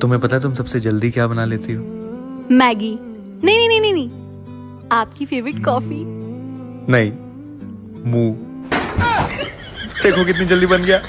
तुम्हें पता है तुम सबसे जल्दी क्या बना लेती हो? मैगी। नहीं नहीं नहीं नहीं नहीं। आपकी फेवरेट कॉफ़ी नहीं मुँह। देखो कितनी जल्दी बन गया।